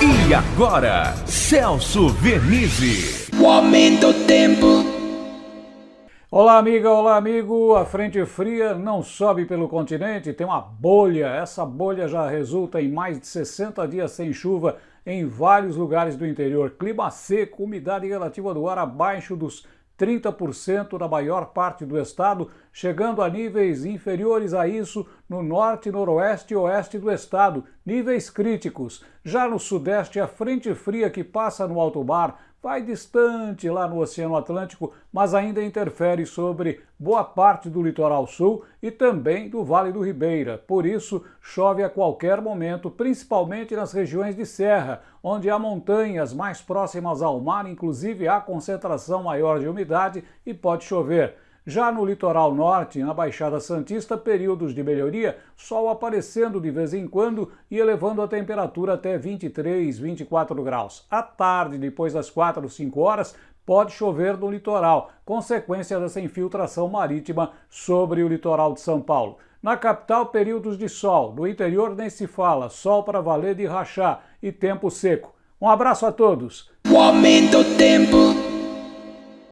E agora, Celso Vernizzi. O aumento do tempo. Olá, amiga, olá, amigo. A frente fria não sobe pelo continente, tem uma bolha. Essa bolha já resulta em mais de 60 dias sem chuva em vários lugares do interior. Clima seco, umidade relativa do ar abaixo dos 30% da maior parte do estado, chegando a níveis inferiores a isso no norte, noroeste e oeste do estado, níveis críticos. Já no sudeste, a frente fria que passa no alto mar vai distante lá no Oceano Atlântico, mas ainda interfere sobre boa parte do litoral sul e também do Vale do Ribeira. Por isso, chove a qualquer momento, principalmente nas regiões de serra, onde há montanhas mais próximas ao mar, inclusive há concentração maior de umidade e pode chover. Já no litoral norte, na Baixada Santista, períodos de melhoria, sol aparecendo de vez em quando e elevando a temperatura até 23, 24 graus. À tarde, depois das 4 ou 5 horas, pode chover no litoral, consequência dessa infiltração marítima sobre o litoral de São Paulo. Na capital, períodos de sol. No interior nem se fala, sol para valer de rachar e tempo seco. Um abraço a todos. O aumento do tempo.